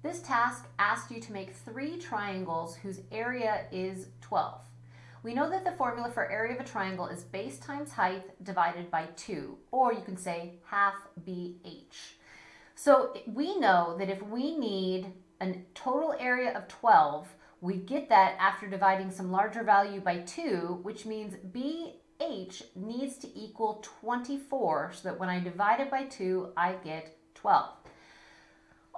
This task asks you to make three triangles whose area is 12. We know that the formula for area of a triangle is base times height divided by 2, or you can say half BH. So we know that if we need a total area of 12, we get that after dividing some larger value by 2, which means BH needs to equal 24, so that when I divide it by 2, I get 12.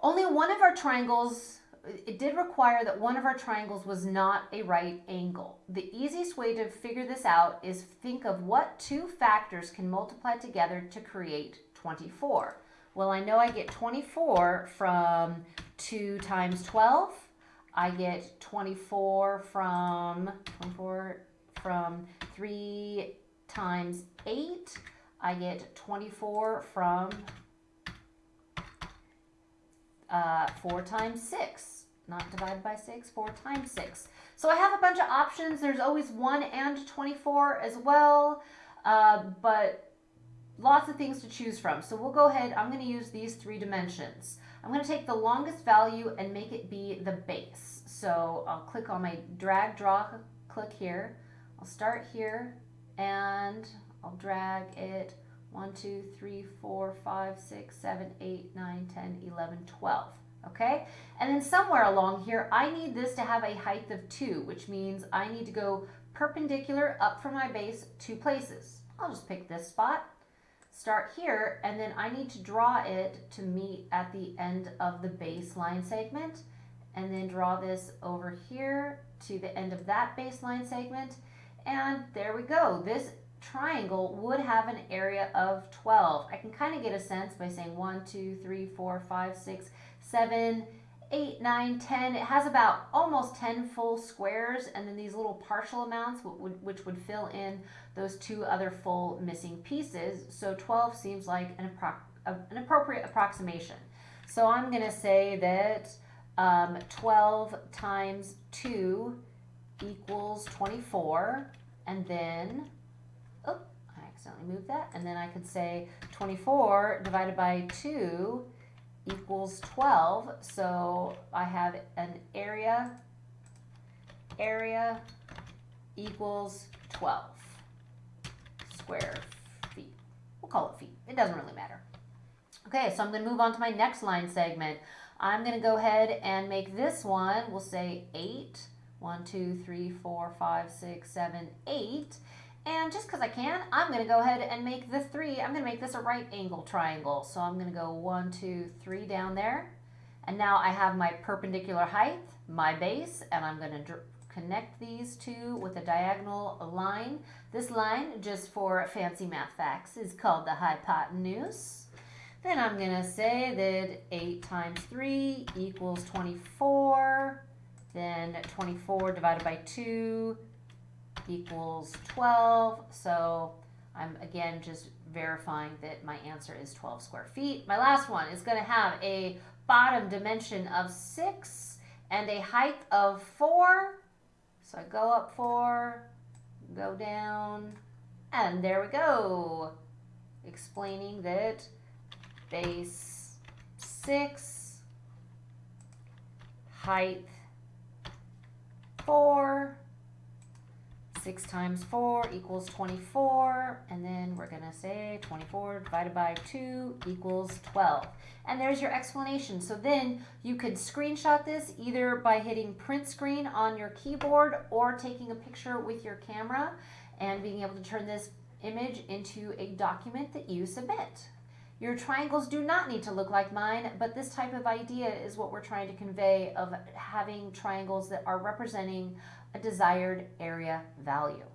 Only one of our triangles, it did require that one of our triangles was not a right angle. The easiest way to figure this out is think of what two factors can multiply together to create 24. Well, I know I get 24 from 2 times 12. I get 24 from 24 from 3 times 8. I get 24 from uh, 4 times 6. Not divided by 6, 4 times 6. So I have a bunch of options. There's always 1 and 24 as well, uh, but lots of things to choose from. So we'll go ahead. I'm going to use these three dimensions. I'm going to take the longest value and make it be the base. So I'll click on my drag draw click here. I'll start here and I'll drag it 1, 2, 3, 4, 5, 6, 7, 8, 9, 10, 11, 12. Okay? And then somewhere along here, I need this to have a height of 2, which means I need to go perpendicular up from my base two places. I'll just pick this spot, start here, and then I need to draw it to meet at the end of the baseline segment, and then draw this over here to the end of that baseline segment, and there we go. This triangle would have an area of 12. I can kind of get a sense by saying 1, 2, 3, 4, 5, 6, 7, 8, 9, 10. It has about almost 10 full squares and then these little partial amounts which would fill in those two other full missing pieces. So 12 seems like an, an appropriate approximation. So I'm going to say that um, 12 times 2 equals 24 and then oh, I accidentally moved that. And then I could say 24 divided by 2 equals 12. So I have an area, area equals 12 square feet. We'll call it feet. It doesn't really matter. Okay, so I'm going to move on to my next line segment. I'm going to go ahead and make this one, we'll say 8. 1, 2, 3, 4, 5, 6, 7, 8. And just because I can, I'm going to go ahead and make the three, I'm going to make this a right angle triangle. So I'm going to go one, two, three down there. And now I have my perpendicular height, my base, and I'm going to connect these two with a diagonal line. This line, just for fancy math facts, is called the hypotenuse. Then I'm going to say that 8 times 3 equals 24. Then 24 divided by 2 equals 12. So I'm again just verifying that my answer is 12 square feet. My last one is going to have a bottom dimension of 6 and a height of 4. So I go up 4, go down, and there we go. Explaining that base 6, height 4, 6 times 4 equals 24, and then we're going to say 24 divided by 2 equals 12. And there's your explanation. So then you could screenshot this either by hitting print screen on your keyboard or taking a picture with your camera and being able to turn this image into a document that you submit. Your triangles do not need to look like mine, but this type of idea is what we're trying to convey of having triangles that are representing a desired area value.